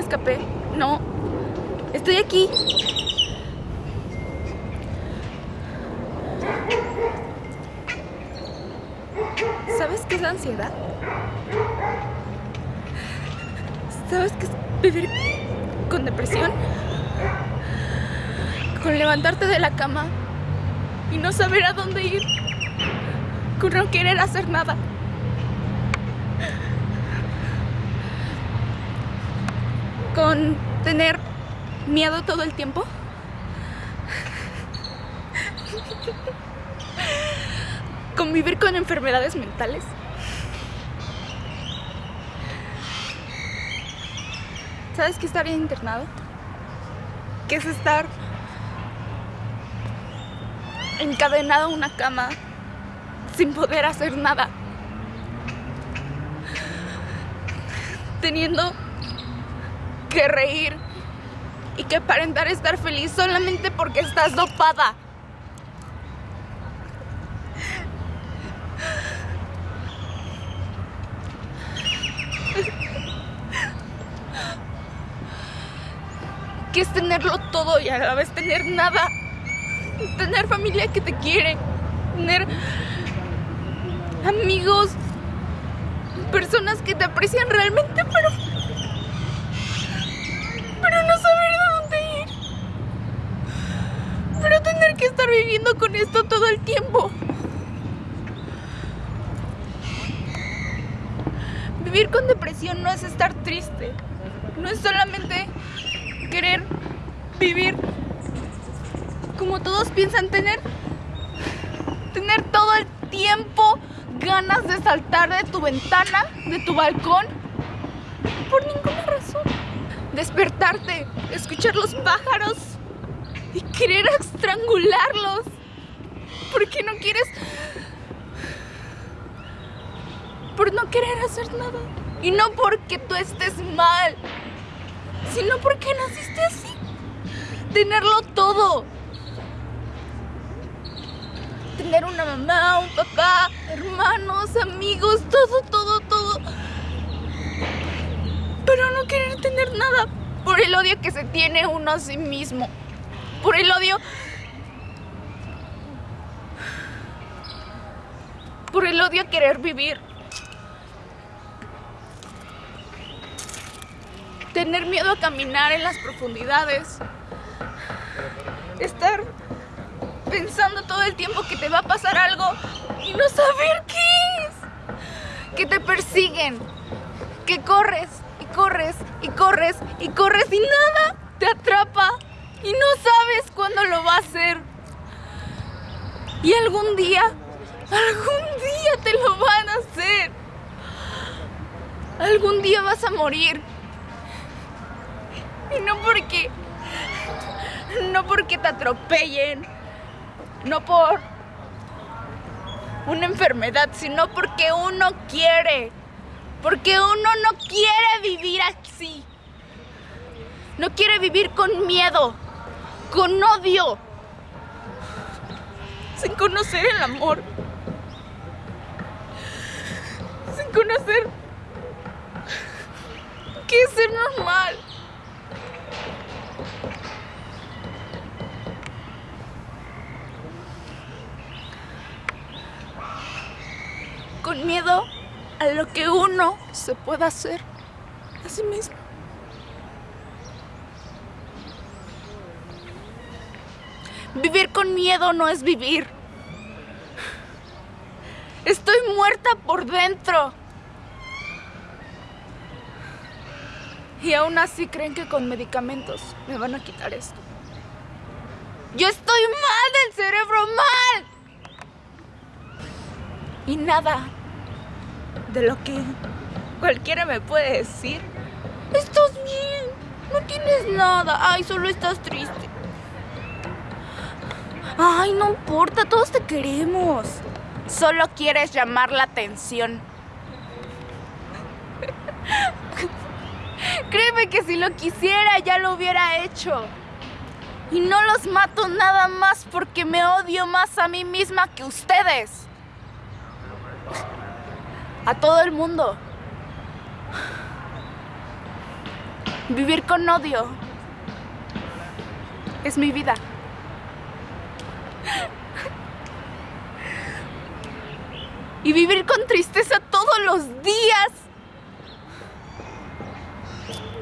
escapé. No. Estoy aquí. ¿Sabes qué es la ansiedad? ¿Sabes qué es vivir con depresión? Con levantarte de la cama y no saber a dónde ir. Con no querer hacer nada. Tener miedo todo el tiempo. Convivir con enfermedades mentales. ¿Sabes qué es estar internado? ¿Qué es estar encadenado a una cama sin poder hacer nada? Teniendo que reír y que aparentar estar feliz solamente porque estás dopada. que es tenerlo todo y a la vez tener nada. Tener familia que te quiere, tener amigos, personas que te aprecian realmente, pero no saber a dónde ir. Pero tener que estar viviendo con esto todo el tiempo. Vivir con depresión no es estar triste. No es solamente querer vivir como todos piensan tener. Tener todo el tiempo ganas de saltar de tu ventana, de tu balcón, por ninguna razón. Despertarte, escuchar los pájaros y querer estrangularlos. Porque no quieres... Por no querer hacer nada. Y no porque tú estés mal, sino porque naciste así. Tenerlo todo. Tener una mamá, un papá, hermanos, amigos, todo, todo, todo. Pero no querer tener nada por el odio que se tiene uno a sí mismo. Por el odio... Por el odio a querer vivir. tener miedo a caminar en las profundidades, estar pensando todo el tiempo que te va a pasar algo y no saber qué es, que te persiguen, que corres y corres y corres y corres y nada te atrapa y no sabes cuándo lo va a hacer. Y algún día, algún día te lo van a hacer. Algún día vas a morir y no porque. No porque te atropellen. No por una enfermedad, sino porque uno quiere. Porque uno no quiere vivir así. No quiere vivir con miedo, con odio, sin conocer el amor, sin conocer qué es ser normal. con miedo a lo que uno se pueda hacer a mismo. Vivir con miedo no es vivir. Estoy muerta por dentro. Y aún así creen que con medicamentos me van a quitar esto. Yo estoy mal del cerebro, mal. Y nada de lo que cualquiera me puede decir. Estás bien, no tienes nada. Ay, solo estás triste. Ay, no importa, todos te queremos. Solo quieres llamar la atención. Créeme que si lo quisiera ya lo hubiera hecho. Y no los mato nada más porque me odio más a mí misma que ustedes. A todo el mundo. Vivir con odio es mi vida. Y vivir con tristeza todos los días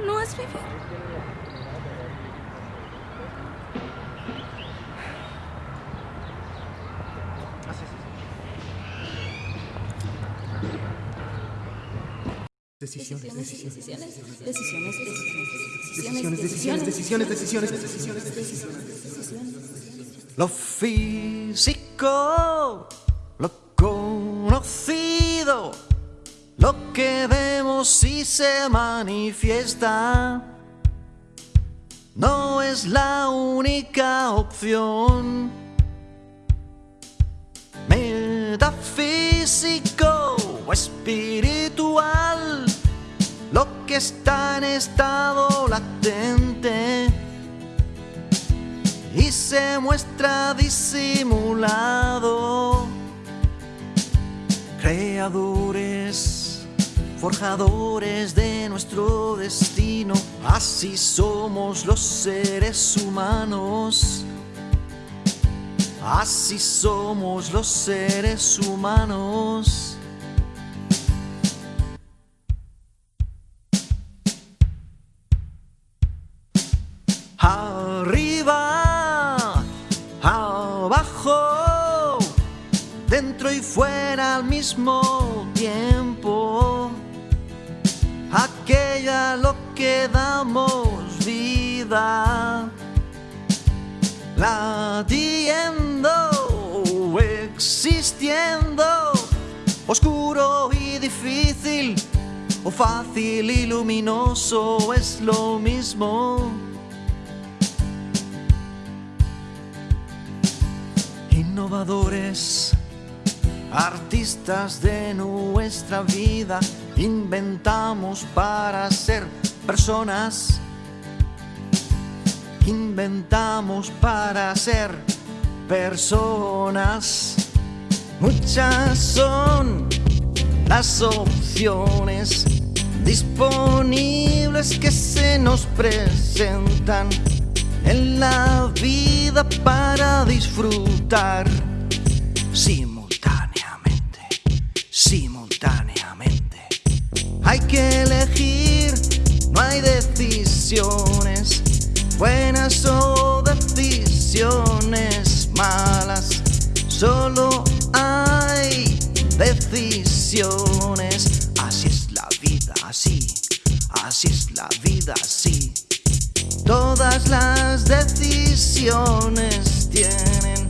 no es vivir. Decisiones, decisiones, decisiones, decisiones, decisiones, decisiones, decisiones, decisiones, decisiones, decisiones. Lo físico, lo conocido, lo que vemos y se manifiesta, no es la única opción. Metafísico o espiritual, lo que está en estado latente se muestra disimulado. Creadores, forjadores de nuestro destino, así somos los seres humanos. Así somos los seres humanos. Dentro y fuera al mismo tiempo. Aquella lo que damos vida, latiendo, existiendo, oscuro y difícil, o fácil y luminoso es lo mismo. innovadores, artistas de nuestra vida, inventamos para ser personas, inventamos para ser personas. Muchas son las opciones disponibles que se nos presentan en la vida para disfrutar simultáneamente, Hay que elegir, no hay decisiones buenas o decisiones malas, solo hay decisiones. Así es la vida, así, así es la vida, así. Todas las decisiones tienen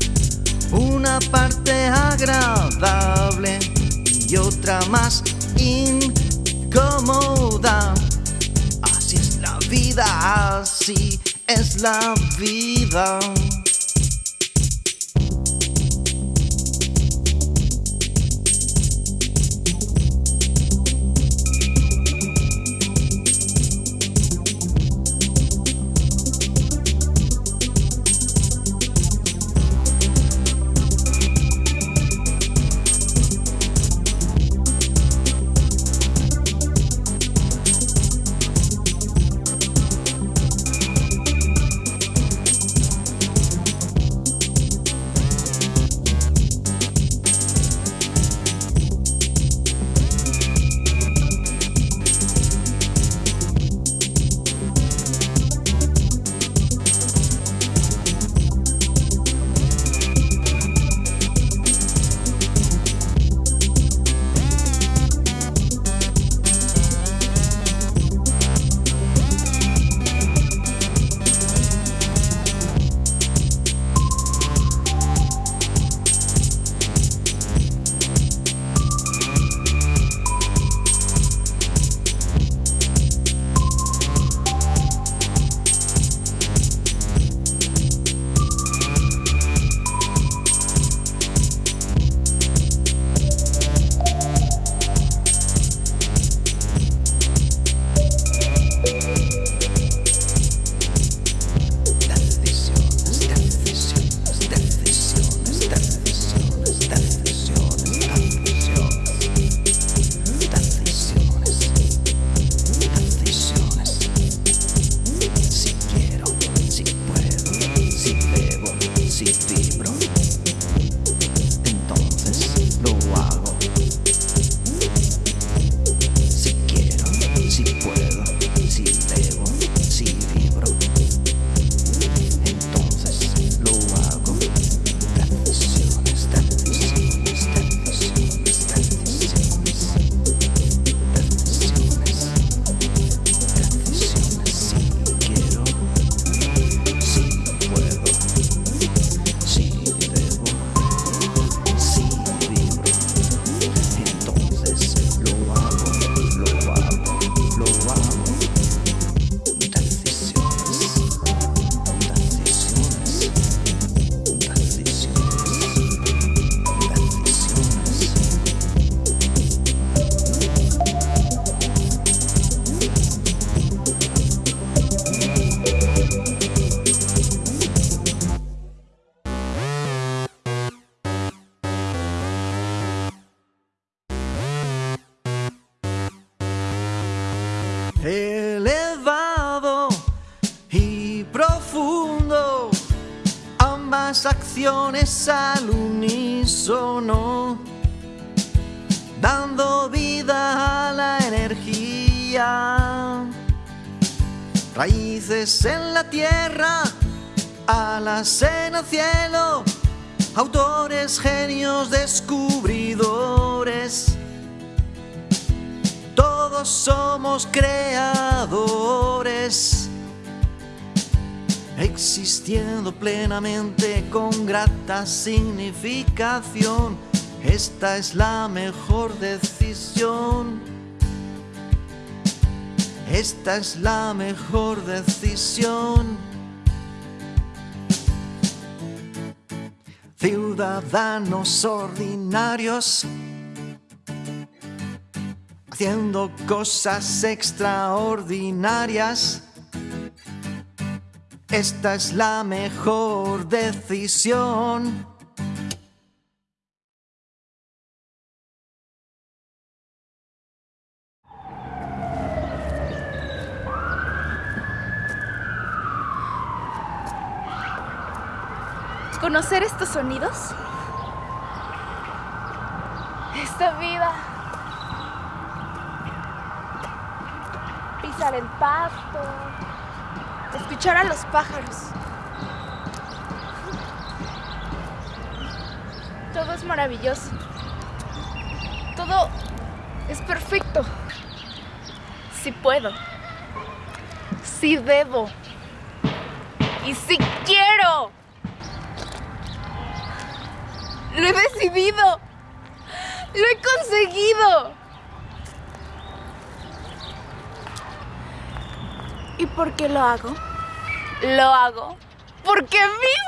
una parte agradable y otra más incómoda. Así es la vida, así es la vida. Elevado y profundo, ambas acciones al unísono, dando vida a la energía. Raíces en la tierra, alas en el cielo, autores, genios, descubridores somos creadores, existiendo plenamente con grata significación. Esta es la mejor decisión. Esta es la mejor decisión. Ciudadanos ordinarios haciendo cosas extraordinarias. Esta es la mejor decisión. Conocer estos sonidos. Esta vida. Pisar el pasto. Escuchar a los pájaros. Todo es maravilloso. Todo es perfecto. Si puedo. Si debo. Y si quiero. Lo he decidido. Lo he conseguido. ¿Y por qué lo hago? Lo hago porque vibro.